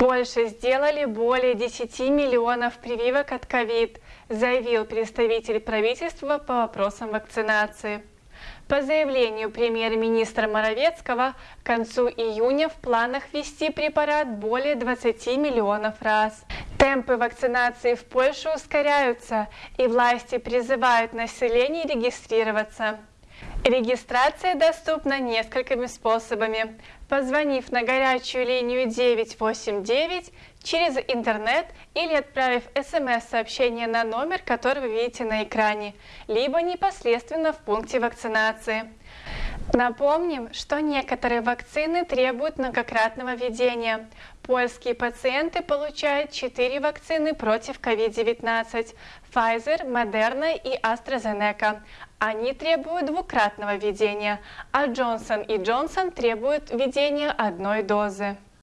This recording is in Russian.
Польше сделали более 10 миллионов прививок от ковид, заявил представитель правительства по вопросам вакцинации. По заявлению премьер-министра Моровецкого, к концу июня в планах ввести препарат более 20 миллионов раз. Темпы вакцинации в Польше ускоряются, и власти призывают население регистрироваться. Регистрация доступна несколькими способами. Позвонив на горячую линию 989 через интернет или отправив смс-сообщение на номер, который вы видите на экране, либо непосредственно в пункте вакцинации. Напомним, что некоторые вакцины требуют многократного введения. Польские пациенты получают 4 вакцины против COVID-19 – Pfizer, Moderna и AstraZeneca. Они требуют двукратного введения, а Johnson и Johnson требуют введения одной дозы.